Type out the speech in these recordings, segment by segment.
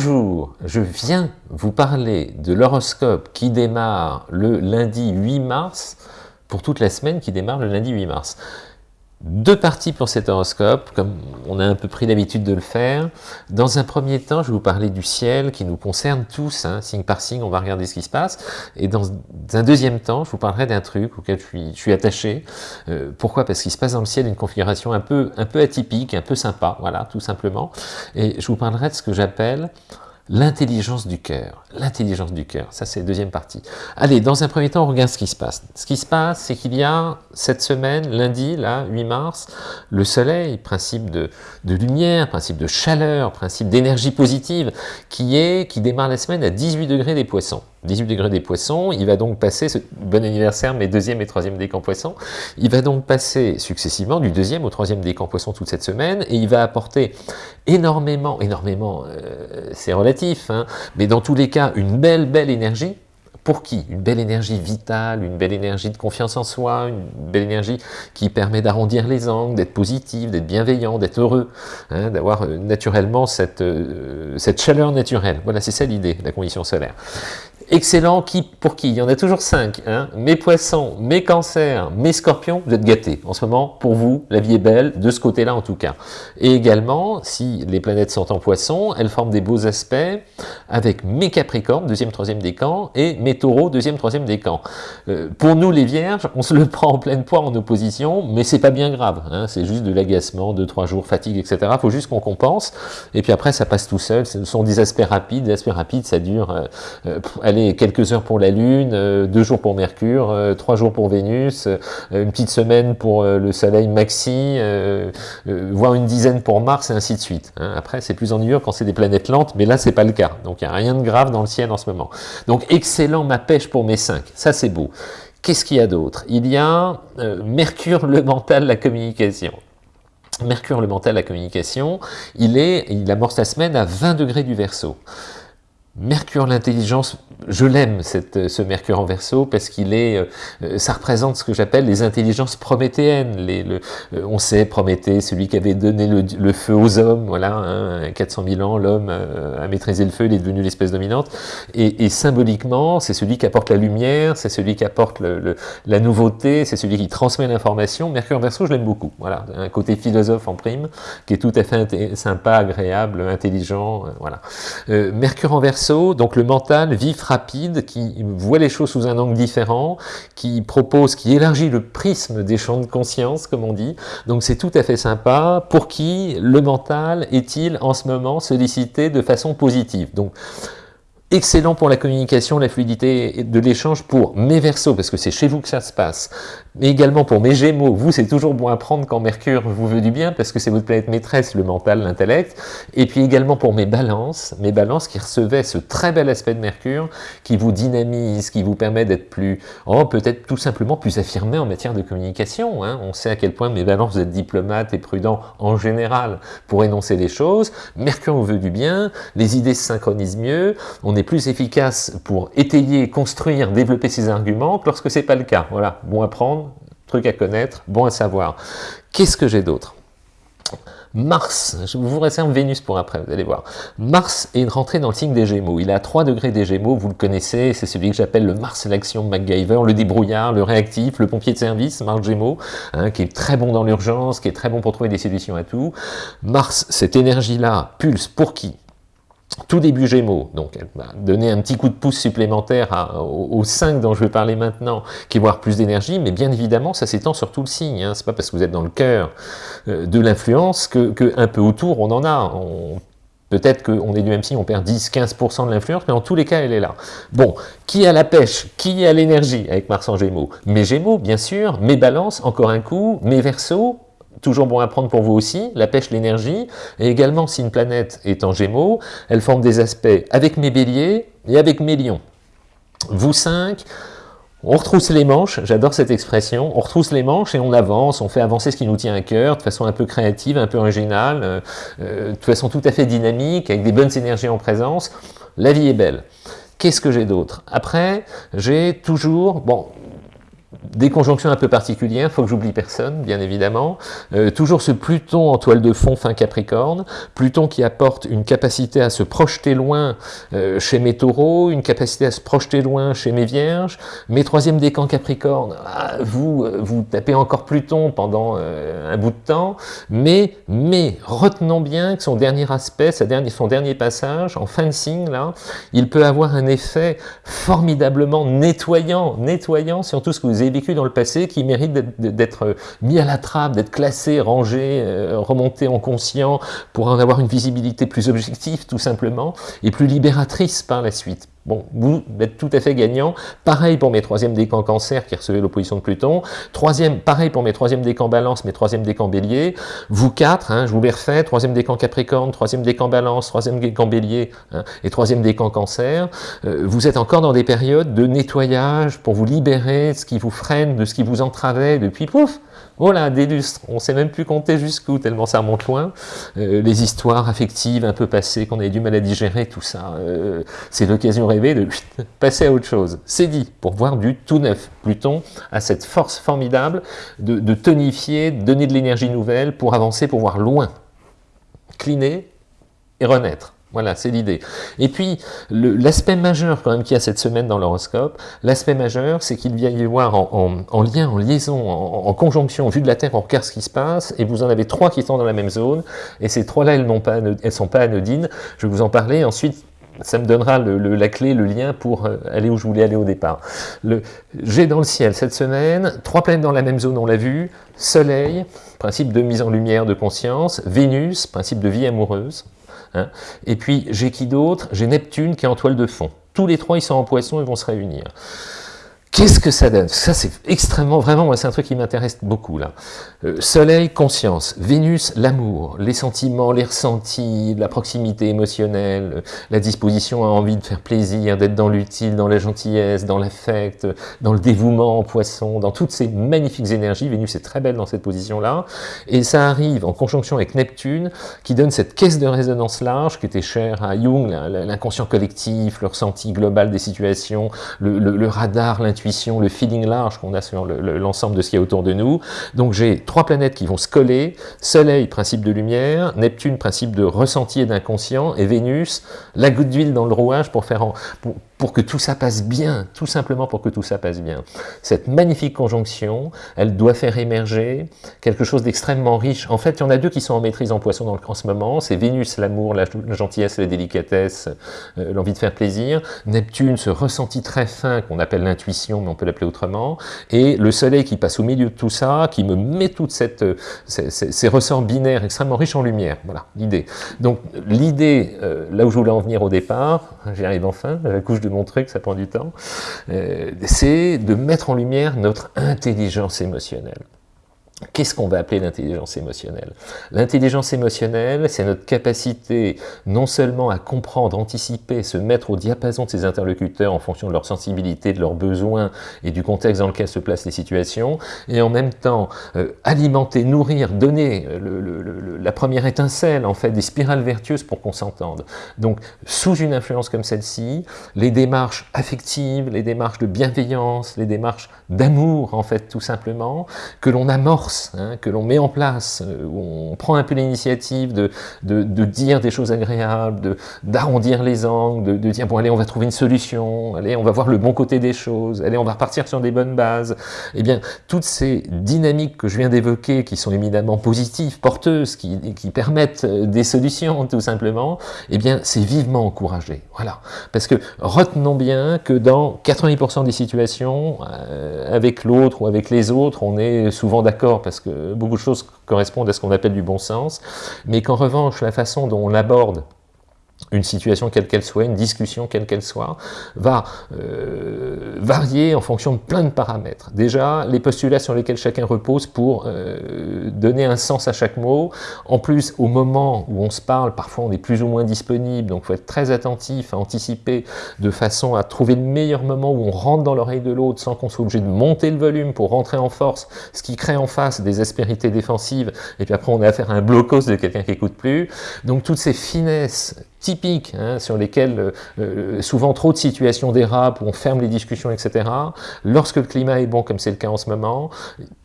Bonjour, je viens vous parler de l'horoscope qui démarre le lundi 8 mars, pour toute la semaine qui démarre le lundi 8 mars. Deux parties pour cet horoscope, comme on a un peu pris l'habitude de le faire. Dans un premier temps, je vais vous parler du ciel qui nous concerne tous, hein, signe par signe, on va regarder ce qui se passe. Et dans un deuxième temps, je vous parlerai d'un truc auquel je suis, attaché. Euh, pourquoi? Parce qu'il se passe dans le ciel une configuration un peu, un peu atypique, un peu sympa, voilà, tout simplement. Et je vous parlerai de ce que j'appelle L'intelligence du cœur. L'intelligence du cœur, ça c'est la deuxième partie. Allez, dans un premier temps, on regarde ce qui se passe. Ce qui se passe, c'est qu'il y a cette semaine, lundi, là, 8 mars, le soleil, principe de, de lumière, principe de chaleur, principe d'énergie positive, qui est, qui démarre la semaine à 18 degrés des poissons. 18 degrés des poissons, il va donc passer, ce, bon anniversaire mes deuxième et troisième décan poissons, il va donc passer successivement du deuxième au troisième décan poisson toute cette semaine, et il va apporter énormément, énormément, euh, c'est relatif, hein, mais dans tous les cas, une belle, belle énergie, pour qui? Une belle énergie vitale, une belle énergie de confiance en soi, une belle énergie qui permet d'arrondir les angles, d'être positif, d'être bienveillant, d'être heureux, hein, d'avoir euh, naturellement cette, euh, cette chaleur naturelle. Voilà, c'est ça l'idée, la condition solaire excellent qui, pour qui? Il y en a toujours cinq. Hein mes poissons, mes cancers, mes scorpions, vous êtes gâtés. En ce moment, pour vous, la vie est belle, de ce côté-là en tout cas. Et également, si les planètes sont en poisson, elles forment des beaux aspects avec mes capricornes, deuxième, troisième décan, et mes taureaux, deuxième, troisième décan. Euh, pour nous les vierges, on se le prend en pleine poire en opposition, mais c'est pas bien grave. Hein c'est juste de l'agacement, deux, trois jours, fatigue, etc. Faut juste qu'on compense. Et puis après, ça passe tout seul. Ce sont des aspects rapides. Des aspects rapides, ça dure... Euh, euh, quelques heures pour la Lune, euh, deux jours pour Mercure, euh, trois jours pour Vénus, euh, une petite semaine pour le Soleil maxi, voire une dizaine pour Mars, et ainsi de suite. Hein. Après, c'est plus ennuyeux quand c'est des planètes lentes, mais là, c'est pas le cas. Donc, il n'y a rien de grave dans le ciel en ce moment. Donc, excellent ma pêche pour mes cinq. Ça, c'est beau. Qu'est-ce qu'il y a d'autre? Il y a Mercure, le mental, la communication. Mercure, le mental, la communication, il, est, il amorce la semaine à 20 degrés du Verseau. Mercure, l'intelligence, je l'aime, ce Mercure en Verseau, parce qu'il est, euh, euh, ça représente ce que j'appelle les intelligences prométhéennes. Euh, on sait, Prométhée, celui qui avait donné le, feu aux hommes, voilà, hein, 400 000 ans, l'homme a maîtrisé le feu, il est devenu l'espèce dominante. Et, symboliquement, c'est celui qui apporte la lumière, c'est celui qui apporte la nouveauté, c'est celui qui transmet l'information. Mercure en Verseau, je l'aime beaucoup. Voilà, un côté philosophe en prime, qui est tout à fait sympa, agréable, intelligent. voilà. Mercure en Verseau, donc le mental vif, rapide, qui voit les choses sous un angle différent, qui propose, qui élargit le prisme des champs de conscience, comme on dit. Donc c'est tout à fait sympa. Pour qui le mental est-il en ce moment sollicité de façon positive? Donc excellent pour la communication, la fluidité de l'échange pour mes versos, parce que c'est chez vous que ça se passe, mais également pour mes gémeaux, vous c'est toujours bon à prendre quand Mercure vous veut du bien, parce que c'est votre planète maîtresse, le mental, l'intellect, et puis également pour mes balances, mes balances qui recevaient ce très bel aspect de Mercure, qui vous dynamise, qui vous permet d'être plus, oh, peut-être tout simplement plus affirmé en matière de communication, hein. on sait à quel point mes balances, vous êtes diplomate et prudent en général pour énoncer les choses, Mercure vous veut du bien, les idées se synchronisent mieux, plus efficace pour étayer, construire, développer ses arguments que lorsque c'est pas le cas. Voilà, bon à prendre, truc à connaître, bon à savoir. Qu'est-ce que j'ai d'autre? Mars, je vous réserve Vénus pour après, vous allez voir. Mars est rentré dans le signe des Gémeaux. Il est à 3 degrés des Gémeaux, vous le connaissez, c'est celui que j'appelle le Mars l'action MacGyver, le débrouillard, le réactif, le pompier de service, Mars Gémeaux, hein, qui est très bon dans l'urgence, qui est très bon pour trouver des solutions à tout. Mars, cette énergie-là, pulse pour qui? Tout début Gémeaux, donc elle donner un petit coup de pouce supplémentaire aux, 5 dont je vais parler maintenant, qui vont plus d'énergie, mais bien évidemment, ça s'étend sur tout le signe. Hein. C'est pas parce que vous êtes dans le cœur euh, de l'influence que, un peu autour, on en a. Peut-être qu'on est du même signe, on perd 10-15% de l'influence, mais en tous les cas, elle est là. Bon, qui a la pêche? Qui a l'énergie? Avec Mars en Gémeaux Mes Gémeaux, bien sûr, mes balances, encore un coup, mes Verseaux, toujours bon à prendre pour vous aussi, la pêche, l'énergie, et également si une planète est en gémeaux, elle forme des aspects avec mes béliers et avec mes lions. Vous cinq, on retrousse les manches, j'adore cette expression, on retrousse les manches et on avance, on fait avancer ce qui nous tient à cœur de façon un peu créative, un peu originale, euh, euh, de façon tout à fait dynamique, avec des bonnes énergies en présence. La vie est belle. Qu'est-ce que j'ai d'autre? Après, j'ai toujours, bon, des conjonctions un peu particulières, faut que j'oublie personne, bien évidemment. Euh, toujours ce Pluton en toile de fond fin Capricorne, Pluton qui apporte une capacité à se projeter loin euh, chez mes taureaux, une capacité à se projeter loin chez mes vierges. Mes troisième décan Capricorne, ah, vous, euh, vous tapez encore Pluton pendant un bout de temps, mais, mais retenons bien que son dernier aspect, sa dernière, son dernier passage, en fin de signe, là, il peut avoir un effet formidablement nettoyant, nettoyant sur tout ce que vous avez dans le passé, qui mérite d'être mis à la trappe, d'être classé, rangé, euh, remonté en conscient, pour en avoir une visibilité plus objective, tout simplement, et plus libératrice par la suite. Bon, vous êtes tout à fait gagnant. Pareil pour mes troisième décans cancer qui recevaient l'opposition de Pluton. Troisième, pareil pour mes troisième décans balance, mes troisième décans bélier. Vous quatre, hein, je vous les refais, troisième décan capricorne, troisième décan balance, troisième décan bélier hein, et troisième décan cancer. Euh, vous êtes encore dans des périodes de nettoyage pour vous libérer de ce qui vous freine, de ce qui vous entravait depuis pouf, voilà, des lustres. On ne sait même plus compter jusqu'où, tellement ça remonte loin. Euh, les histoires affectives un peu passées, qu'on avait du mal à digérer, tout ça. Euh, c'est l'occasion rêvée de passer à autre chose. C'est dit, pour voir du tout neuf. Pluton a cette force formidable de tonifier, de donner de l'énergie nouvelle pour avancer, pour voir loin. Cliner et renaître. Voilà, c'est l'idée. Et puis, l'aspect majeur quand même qu'il y a cette semaine dans l'horoscope, l'aspect majeur, c'est qu'il vient y avoir en, lien, en liaison, en, conjonction, vu de la Terre, on regarde ce qui se passe, et vous en avez trois qui sont dans la même zone, et ces trois-là, elles ne sont pas anodines. Je vais vous en parler, ensuite, ça me donnera la clé, le lien pour euh, aller où je voulais aller au départ. J'ai dans le ciel cette semaine, trois planètes dans la même zone, on l'a vu, Soleil, principe de mise en lumière de conscience, Vénus, principe de vie amoureuse, Hein. Et puis, j'ai qui d'autre? J'ai Neptune qui est en toile de fond. Tous les trois, ils sont en poisson et vont se réunir. Qu'est-ce que ça donne? Ça, c'est extrêmement, vraiment, moi, c'est un truc qui m'intéresse beaucoup, là. Euh, soleil, conscience. Vénus, l'amour, les sentiments, les ressentis, la proximité émotionnelle, euh, la disposition à envie de faire plaisir, d'être dans l'utile, dans la gentillesse, dans l'affect, dans le dévouement en poisson, dans toutes ces magnifiques énergies. Vénus est très belle dans cette position-là. Et ça arrive en conjonction avec Neptune, qui donne cette caisse de résonance large, qui était chère à Jung, l'inconscient collectif, le ressenti global des situations, le, le radar, l'intuition, le feeling large qu'on a sur l'ensemble de ce qui est autour de nous. Donc j'ai trois planètes qui vont se coller, Soleil, principe de lumière, Neptune, principe de ressenti et d'inconscient, et Vénus, la goutte d'huile dans le rouage pour, faire pour que tout ça passe bien, tout simplement pour que tout ça passe bien. Cette magnifique conjonction, elle doit faire émerger quelque chose d'extrêmement riche. En fait, il y en a deux qui sont en maîtrise en poisson dans le, en ce moment, c'est Vénus, l'amour, la, gentillesse, la délicatesse, euh, l'envie de faire plaisir, Neptune, ce ressenti très fin qu'on appelle l'intuition, mais on peut l'appeler autrement, et le soleil qui passe au milieu de tout ça, qui me met toute cette, euh, ces, ressorts binaires extrêmement riches en lumière. Voilà, l'idée. Donc, l'idée, euh, là où je voulais en venir au départ, j'y arrive enfin, la couche de montrer que ça prend du temps, euh, c'est de mettre en lumière notre intelligence émotionnelle. Qu'est-ce qu'on va appeler l'intelligence émotionnelle? L'intelligence émotionnelle, c'est notre capacité non seulement à comprendre, anticiper, se mettre au diapason de ses interlocuteurs en fonction de leur sensibilité, de leurs besoins et du contexte dans lequel se placent les situations, et en même temps euh, alimenter, nourrir, donner euh, la première étincelle, en fait, des spirales vertueuses pour qu'on s'entende. Donc, sous une influence comme celle-ci, les démarches affectives, les démarches de bienveillance, les démarches d'amour, en fait, tout simplement, que l'on amorce Hein, que l'on met en place, euh, où on prend un peu l'initiative de, dire des choses agréables, d'arrondir les angles, de, dire bon allez on va trouver une solution, allez on va voir le bon côté des choses, allez on va repartir sur des bonnes bases, eh bien toutes ces dynamiques que je viens d'évoquer, qui sont éminemment positives, porteuses, qui, permettent euh, des solutions tout simplement, eh bien c'est vivement encouragé, voilà, parce que retenons bien que dans 90% des situations, euh, avec l'autre ou avec les autres, on est souvent d'accord parce que beaucoup de choses correspondent à ce qu'on appelle du bon sens, mais qu'en revanche, la façon dont on l'aborde une situation quelle qu'elle soit, une discussion quelle qu'elle soit, va euh, varier en fonction de plein de paramètres. Déjà, les postulats sur lesquels chacun repose pour euh, donner un sens à chaque mot. En plus, au moment où on se parle, parfois on est plus ou moins disponible, donc il faut être très attentif à anticiper de façon à trouver le meilleur moment où on rentre dans l'oreille de l'autre sans qu'on soit obligé de monter le volume pour rentrer en force, ce qui crée en face des aspérités défensives, et puis après on a affaire à un blocos de quelqu'un qui écoute plus. Donc toutes ces finesses typiques, hein, sur lesquels euh, euh, souvent trop de situations dérapent, où on ferme les discussions, etc. Lorsque le climat est bon, comme c'est le cas en ce moment,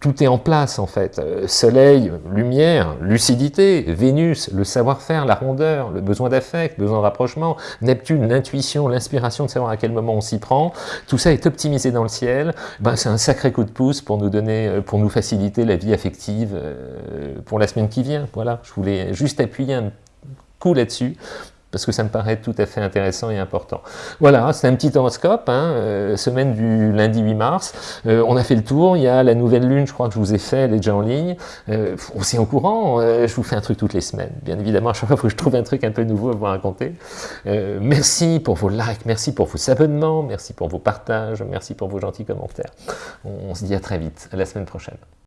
tout est en place en fait. Euh, soleil, lumière, lucidité, Vénus, le savoir-faire, la rondeur, le besoin d'affect, besoin de rapprochement, Neptune, l'intuition, l'inspiration de savoir à quel moment on s'y prend, tout ça est optimisé dans le ciel, ben, c'est un sacré coup de pouce pour nous donner, pour nous faciliter la vie affective pour la semaine qui vient. Voilà, je voulais juste appuyer un coup là-dessus parce que ça me paraît tout à fait intéressant et important. Voilà, c'est un petit horoscope, hein, euh, semaine du lundi 8 mars. Euh, on a fait le tour, il y a la nouvelle lune, je crois que je vous ai fait, elle est déjà en ligne. Euh, aussi en courant, je vous fais un truc toutes les semaines. Bien évidemment, à chaque fois, que je trouve un truc un peu nouveau à vous raconter. merci pour vos likes, merci pour vos abonnements, merci pour vos partages, merci pour vos gentils commentaires. on se dit à très vite, à la semaine prochaine.